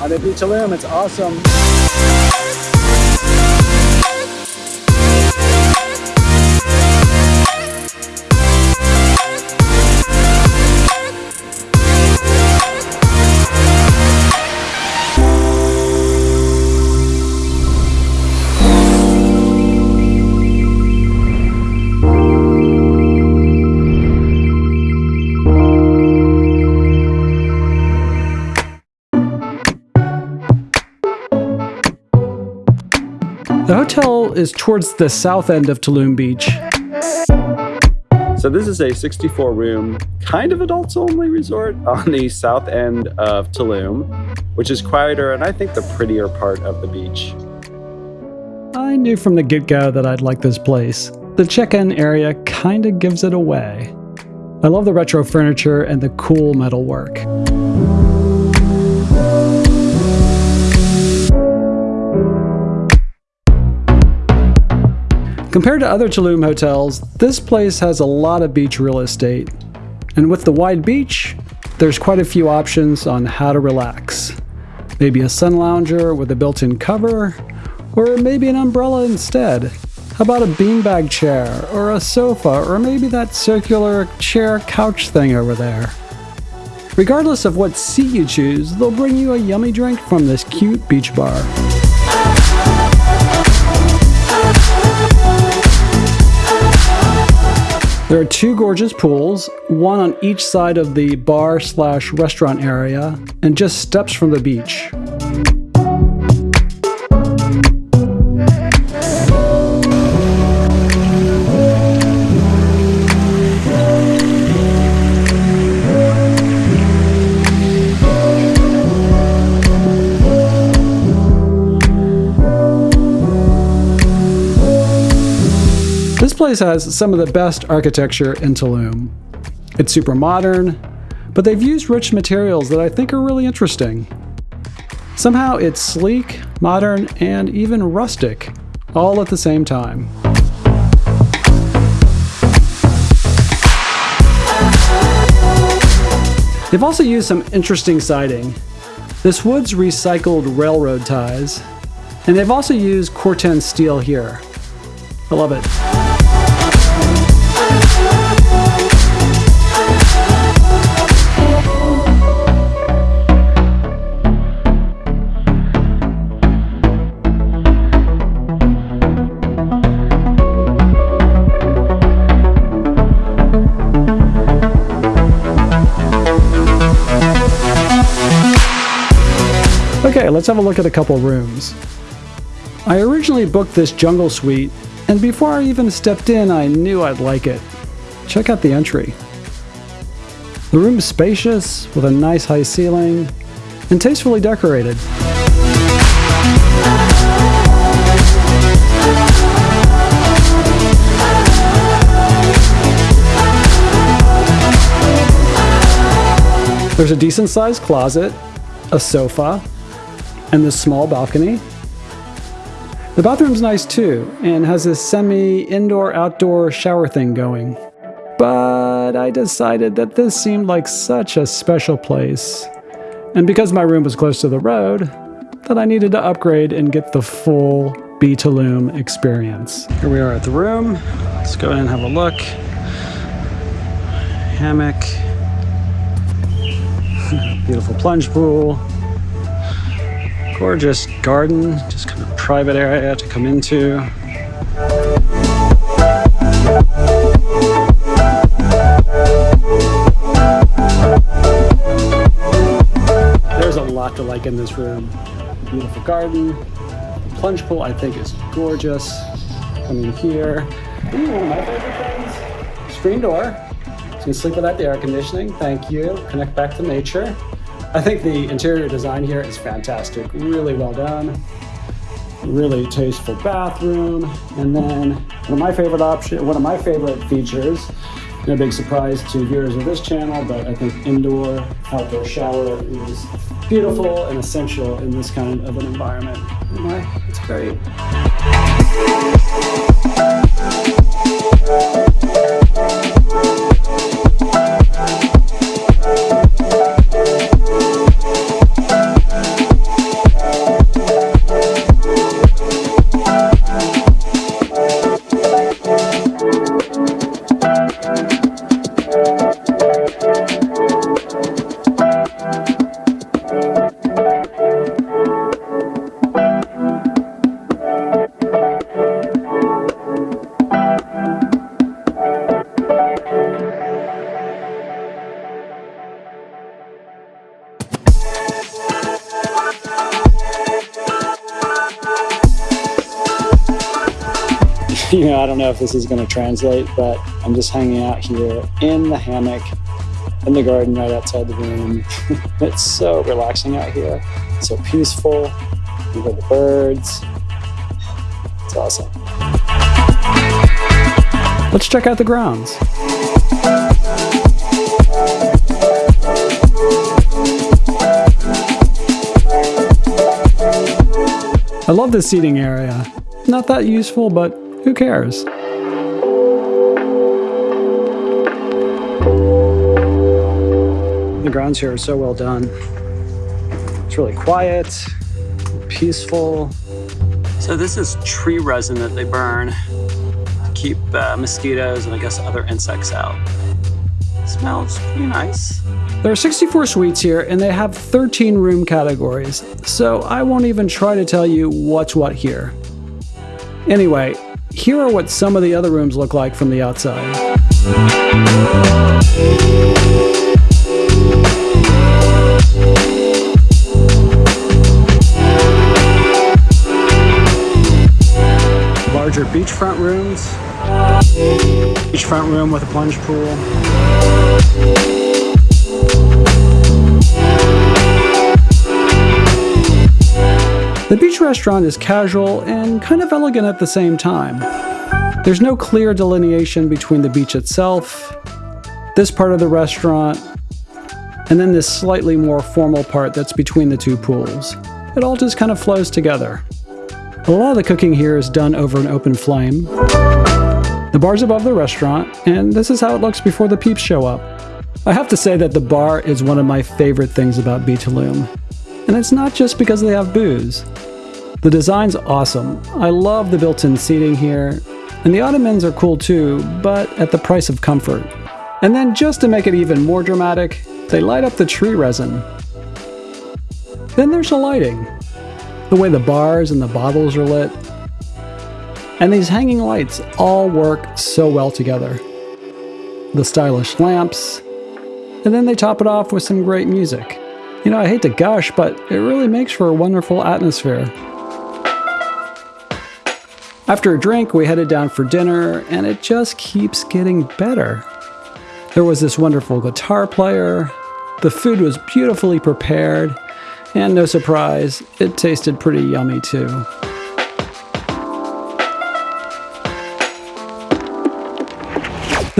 on the beach of Tulum. It's awesome. Is towards the south end of Tulum Beach. So this is a 64 room, kind of adults only resort on the south end of Tulum, which is quieter and I think the prettier part of the beach. I knew from the get-go that I'd like this place. The check-in area kind of gives it away. I love the retro furniture and the cool metal Compared to other Tulum hotels, this place has a lot of beach real estate. And with the wide beach, there's quite a few options on how to relax. Maybe a sun lounger with a built-in cover, or maybe an umbrella instead. How about a beanbag chair, or a sofa, or maybe that circular chair couch thing over there? Regardless of what seat you choose, they'll bring you a yummy drink from this cute beach bar. There are two gorgeous pools, one on each side of the bar slash restaurant area, and just steps from the beach. Place has some of the best architecture in Tulum. It's super modern, but they've used rich materials that I think are really interesting. Somehow it's sleek, modern, and even rustic, all at the same time. They've also used some interesting siding. This wood's recycled railroad ties, and they've also used Corten steel here. I love it. Let's have a look at a couple rooms. I originally booked this jungle suite, and before I even stepped in, I knew I'd like it. Check out the entry. The room is spacious, with a nice high ceiling, and tastefully decorated. There's a decent sized closet, a sofa, and this small balcony. The bathroom's nice too, and has this semi-indoor-outdoor shower thing going. But I decided that this seemed like such a special place, and because my room was close to the road, that I needed to upgrade and get the full Tulum experience. Here we are at the room. Let's go ahead and have a look. Hammock. Beautiful plunge pool gorgeous garden, just kind of private area to come into. There's a lot to like in this room. Beautiful garden. Plunge pool I think is gorgeous. Coming here. Ooh, one of my favorite things. Screen door. So you can sleep without the air conditioning. Thank you. Connect back to nature. I think the interior design here is fantastic. Really well done. Really tasteful bathroom. And then one of my favorite option, one of my favorite features, no big surprise to viewers of this channel, but I think indoor outdoor shower is beautiful and essential in this kind of an environment. It's great. you know, I don't know if this is going to translate, but I'm just hanging out here in the hammock in the garden right outside the room. it's so relaxing out here, so peaceful. You hear the birds. It's awesome. Let's check out the grounds. I love this seating area. Not that useful, but who cares? The grounds here are so well done. It's really quiet, peaceful. So this is tree resin that they burn to keep uh, mosquitoes and I guess other insects out. smells pretty nice. There are 64 suites here and they have 13 room categories, so I won't even try to tell you what's what here. Anyway, here are what some of the other rooms look like from the outside. Larger beachfront rooms, beachfront room with a plunge pool. The beach restaurant is casual and kind of elegant at the same time. There's no clear delineation between the beach itself, this part of the restaurant, and then this slightly more formal part that's between the two pools. It all just kind of flows together. A lot of the cooking here is done over an open flame. The bar's above the restaurant, and this is how it looks before the peeps show up. I have to say that the bar is one of my favorite things about Be Tulum. And it's not just because they have booze. The design's awesome. I love the built-in seating here, and the ottomans are cool too, but at the price of comfort. And then just to make it even more dramatic, they light up the tree resin. Then there's the lighting. The way the bars and the bottles are lit. And these hanging lights all work so well together. The stylish lamps, and then they top it off with some great music. You know, I hate to gush, but it really makes for a wonderful atmosphere. After a drink, we headed down for dinner, and it just keeps getting better. There was this wonderful guitar player, the food was beautifully prepared, and no surprise, it tasted pretty yummy too.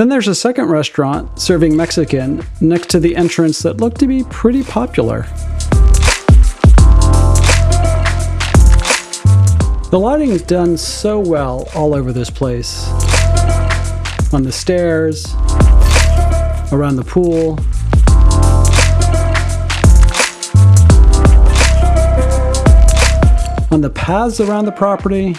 Then there's a second restaurant serving Mexican next to the entrance that looked to be pretty popular. The lighting is done so well all over this place. On the stairs, around the pool. On the paths around the property.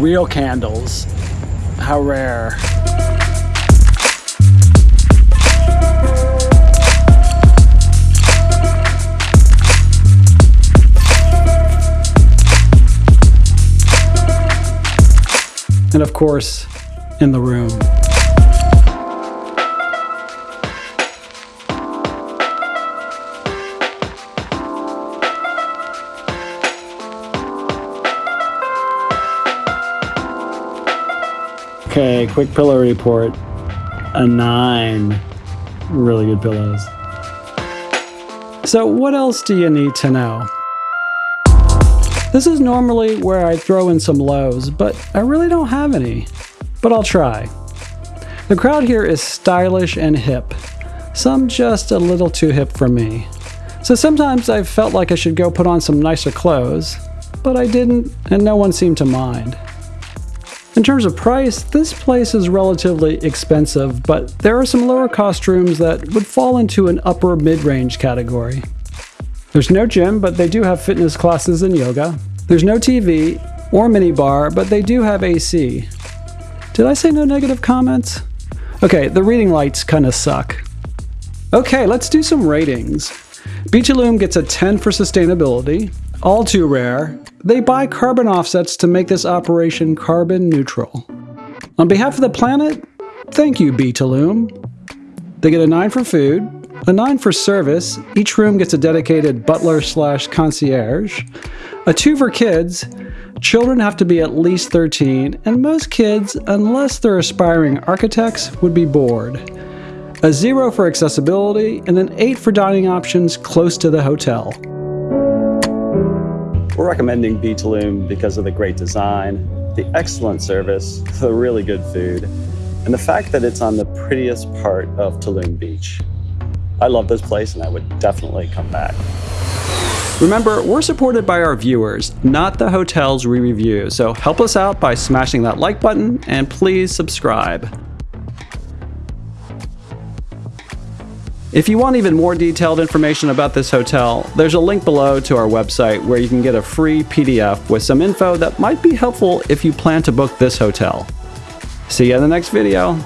Real candles. How rare. and of course, in the room. Okay, quick pillow report. A nine. Really good pillows. So, what else do you need to know? This is normally where I throw in some lows, but I really don't have any. But I'll try. The crowd here is stylish and hip. Some just a little too hip for me. So sometimes I've felt like I should go put on some nicer clothes, but I didn't, and no one seemed to mind. In terms of price, this place is relatively expensive, but there are some lower cost rooms that would fall into an upper mid-range category. There's no gym, but they do have fitness classes and yoga. There's no TV or minibar, but they do have AC. Did I say no negative comments? Okay, the reading lights kinda suck. Okay, let's do some ratings. Be Tulum gets a 10 for sustainability, all too rare. They buy carbon offsets to make this operation carbon neutral. On behalf of the planet, thank you, Be Tulum. They get a 9 for food, A 9 for service, each room gets a dedicated butler slash concierge. A 2 for kids, children have to be at least 13, and most kids, unless they're aspiring architects, would be bored. A 0 for accessibility, and an 8 for dining options close to the hotel. We're recommending Be Tulum because of the great design, the excellent service, the really good food, and the fact that it's on the prettiest part of Tulum Beach. I love this place and I would definitely come back. Remember, we're supported by our viewers, not the hotels we review, so help us out by smashing that like button and please subscribe. If you want even more detailed information about this hotel, there's a link below to our website where you can get a free PDF with some info that might be helpful if you plan to book this hotel. See you in the next video.